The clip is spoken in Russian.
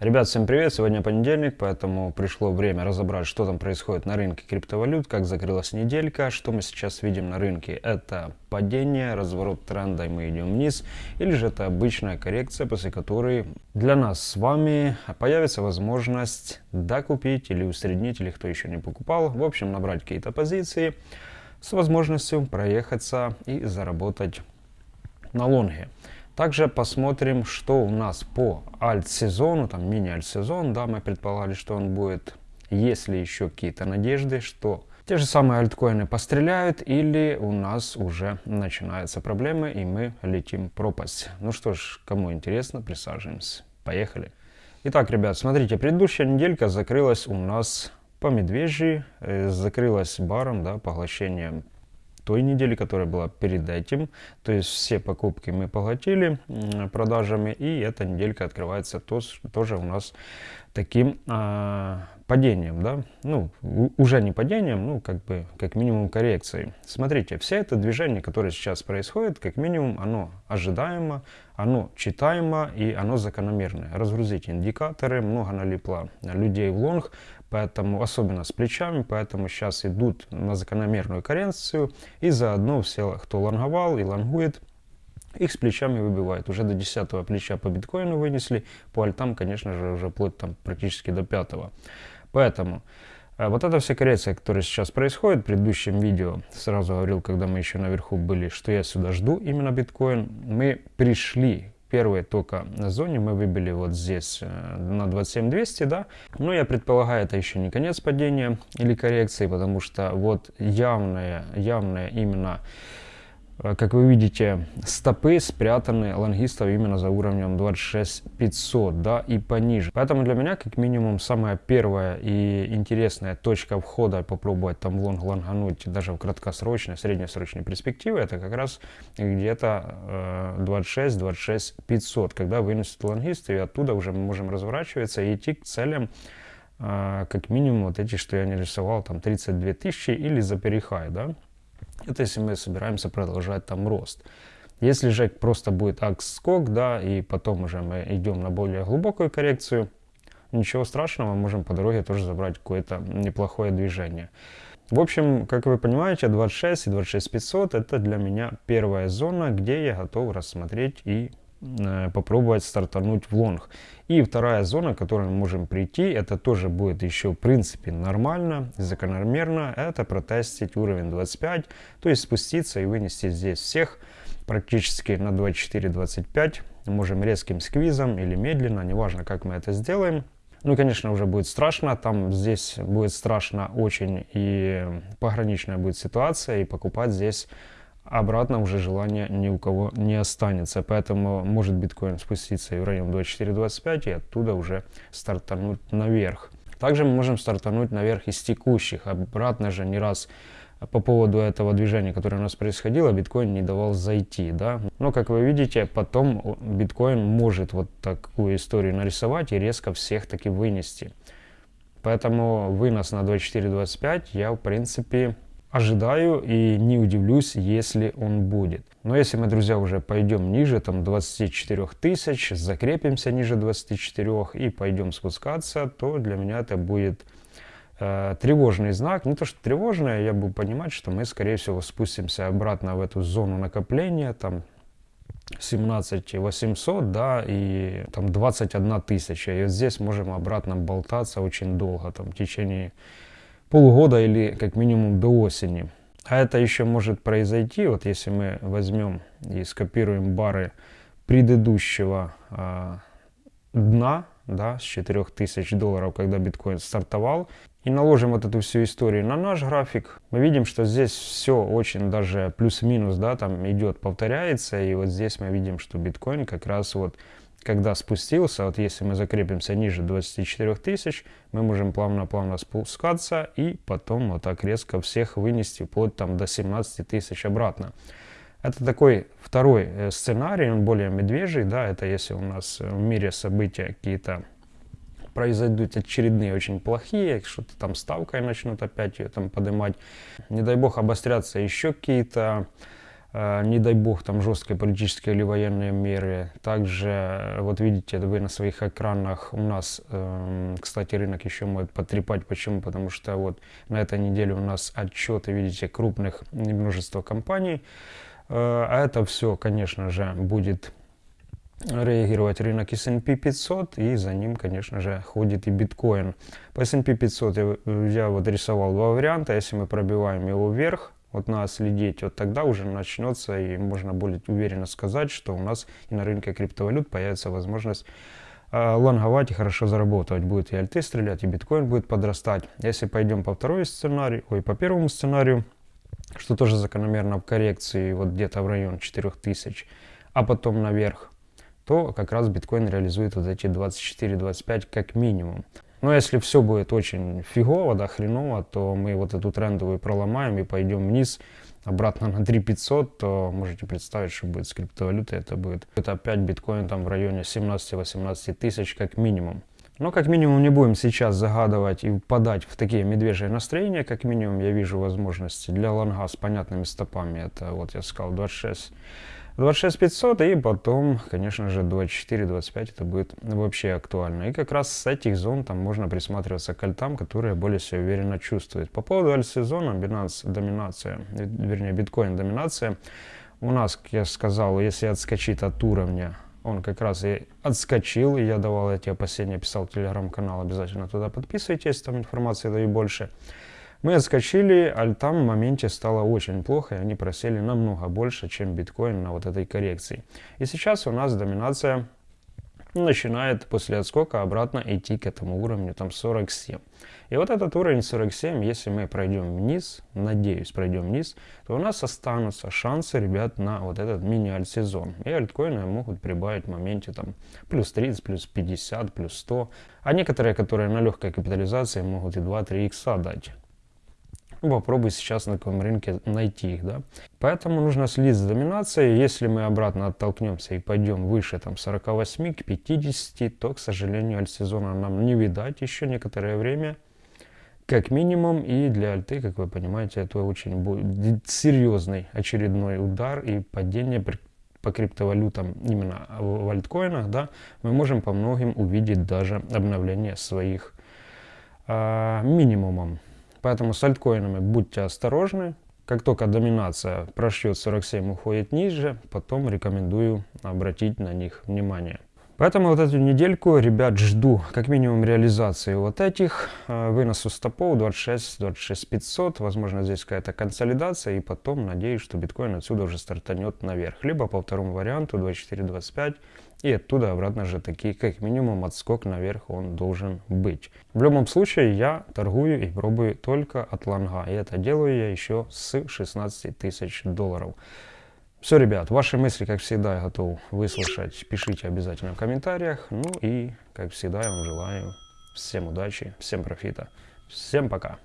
Ребят, всем привет! Сегодня понедельник, поэтому пришло время разобрать, что там происходит на рынке криптовалют, как закрылась неделька, что мы сейчас видим на рынке. Это падение, разворот тренда, и мы идем вниз, или же это обычная коррекция, после которой для нас с вами появится возможность докупить или усреднить, или кто еще не покупал, в общем, набрать какие-то позиции с возможностью проехаться и заработать на лонге. Также посмотрим, что у нас по альт-сезону, там мини-альт-сезон, да, мы предполагали, что он будет, есть ли еще какие-то надежды, что те же самые альткоины постреляют или у нас уже начинаются проблемы и мы летим пропасть. Ну что ж, кому интересно, присаживаемся. Поехали. Итак, ребят, смотрите, предыдущая неделька закрылась у нас по медвежьи, э, закрылась баром, да, поглощением той недели, которая была перед этим. То есть все покупки мы поглотили продажами, и эта неделька открывается то, тоже у нас таким а, падением, да, ну, уже не падением, ну, как бы, как минимум коррекцией. Смотрите, все это движение, которое сейчас происходит, как минимум, оно ожидаемо, оно читаемо и оно закономерное. Разгрузить индикаторы, много налипло людей в лонг, поэтому, особенно с плечами, поэтому сейчас идут на закономерную коррекцию, и заодно все, кто лонговал и лонгует, их с плечами выбивает. Уже до 10 плеча по биткоину вынесли, по альтам, конечно же, уже вплоть там практически до 5. Поэтому э, вот эта вся коррекция, которая сейчас происходит, в предыдущем видео сразу говорил, когда мы еще наверху были, что я сюда жду именно биткоин. Мы пришли первые только на зоне мы выбили вот здесь э, на 27200, да. Но я предполагаю, это еще не конец падения или коррекции, потому что вот явная, явная именно как вы видите, стопы спрятаны лонгистов именно за уровнем 26500, да, и пониже. Поэтому для меня, как минимум, самая первая и интересная точка входа, попробовать там лонг лонгануть даже в краткосрочной, среднесрочной перспективе, это как раз где-то э, 26-26 500, когда вынесут лонгисты, и оттуда уже мы можем разворачиваться и идти к целям, э, как минимум, вот эти, что я не рисовал, там 32 тысячи или за перехай, да, это если мы собираемся продолжать там рост. Если же просто будет акс-скок, да, и потом уже мы идем на более глубокую коррекцию, ничего страшного, можем по дороге тоже забрать какое-то неплохое движение. В общем, как вы понимаете, 26 и 26500 это для меня первая зона, где я готов рассмотреть и попробовать стартануть в лонг. И вторая зона, к которой мы можем прийти, это тоже будет еще в принципе нормально, закономерно, это протестить уровень 25, то есть спуститься и вынести здесь всех практически на 24-25. Можем резким сквизом или медленно, неважно как мы это сделаем. Ну, конечно, уже будет страшно, там здесь будет страшно очень и пограничная будет ситуация, и покупать здесь обратно уже желания ни у кого не останется. Поэтому может биткоин спуститься и в район 24-25 и оттуда уже стартануть наверх. Также мы можем стартануть наверх из текущих. Обратно же не раз по поводу этого движения, которое у нас происходило, биткоин не давал зайти, да. Но, как вы видите, потом биткоин может вот такую историю нарисовать и резко всех таки вынести. Поэтому вынос на 24-25 я, в принципе, ожидаю и не удивлюсь, если он будет. Но если мы, друзья, уже пойдем ниже, там 24 тысяч, закрепимся ниже 24 и пойдем спускаться, то для меня это будет э, тревожный знак. Не то, что тревожное, я буду понимать, что мы, скорее всего, спустимся обратно в эту зону накопления, там 17 800, да, и там 21 тысяча. И вот здесь можем обратно болтаться очень долго, там в течение полгода или как минимум до осени. А это еще может произойти, вот если мы возьмем и скопируем бары предыдущего э, дна, да, с 4000 долларов, когда биткоин стартовал, и наложим вот эту всю историю на наш график, мы видим, что здесь все очень даже плюс-минус, да, там идет, повторяется, и вот здесь мы видим, что биткоин как раз вот когда спустился, вот если мы закрепимся ниже 24 тысяч, мы можем плавно-плавно спускаться и потом вот так резко всех вынести вплоть там до 17 тысяч обратно. Это такой второй э, сценарий, он более медвежий, да, это если у нас в мире события какие-то произойдут очередные очень плохие, что-то там ставкой начнут опять ее там поднимать, не дай бог обострятся еще какие-то э, не дай бог, там жесткие политические или военные меры. Также, э, вот видите, вы на своих экранах, у нас, э, кстати, рынок еще может потрепать. Почему? Потому что вот на этой неделе у нас отчеты, видите, крупных множество компаний. А это все, конечно же, будет реагировать рынок S&P 500 и за ним, конечно же, ходит и биткоин. По S&P 500 я, я вот рисовал два варианта. Если мы пробиваем его вверх, вот надо следить, вот тогда уже начнется и можно будет уверенно сказать, что у нас и на рынке криптовалют появится возможность э, лонговать и хорошо заработать. Будет и альты стрелять, и биткоин будет подрастать. Если пойдем по второй сценарию, ой, по первому сценарию, что тоже закономерно в коррекции, вот где-то в район 4000, а потом наверх, то как раз биткоин реализует вот эти 24-25 как минимум. Но если все будет очень фигово, да, хреново, то мы вот эту трендовую проломаем и пойдем вниз, обратно на 3500, то можете представить, что будет с криптовалютой. Это будет это опять биткоин там в районе 17-18 тысяч как минимум. Но как минимум не будем сейчас загадывать и впадать в такие медвежьи настроения. Как минимум я вижу возможности для лонга с понятными стопами. Это вот я сказал 26 26 500 и потом, конечно же, 24-25 это будет вообще актуально. И как раз с этих зон там можно присматриваться к альтам, которые более себя уверенно чувствуют. По поводу альт-сезона, доминация, вернее, биткоин доминация. У нас, как я сказал, если отскочит от уровня, он как раз и отскочил, и я давал эти опасения, писал телеграм-канал, обязательно туда подписывайтесь, там информации даю больше. Мы отскочили, а там в моменте стало очень плохо, и они просели намного больше, чем биткоин на вот этой коррекции. И сейчас у нас доминация начинает после отскока обратно идти к этому уровню, там 47. И вот этот уровень 47, если мы пройдем вниз, надеюсь, пройдем вниз, то у нас останутся шансы, ребят, на вот этот мини-альт-сезон. И альткоины могут прибавить в моменте там плюс 30, плюс 50, плюс 100. А некоторые, которые на легкой капитализации, могут и 2-3 икса дать. Ну, попробуй сейчас на каком рынке найти их, да. Поэтому нужно следить за доминацией. Если мы обратно оттолкнемся и пойдем выше там 48 к 50, то, к сожалению, альт-сезона нам не видать еще некоторое время. Как минимум, и для альты, как вы понимаете, это очень будет серьезный очередной удар и падение по криптовалютам именно в альткоинах, да, мы можем по многим увидеть даже обновление своих э, минимумом. Поэтому с альткоинами будьте осторожны. Как только доминация прошьет 47, уходит ниже, потом рекомендую обратить на них внимание. Поэтому вот эту недельку, ребят, жду как минимум реализации вот этих. Э, выносу стопов 26, 26 500. Возможно, здесь какая-то консолидация. И потом надеюсь, что биткоин отсюда уже стартанет наверх. Либо по второму варианту 24, 25. И оттуда обратно же таки, как минимум, отскок наверх он должен быть. В любом случае, я торгую и пробую только от лонга. И это делаю я еще с 16 тысяч долларов. Все, ребят, ваши мысли, как всегда, готов выслушать. Пишите обязательно в комментариях. Ну и, как всегда, я вам желаю всем удачи, всем профита. Всем пока.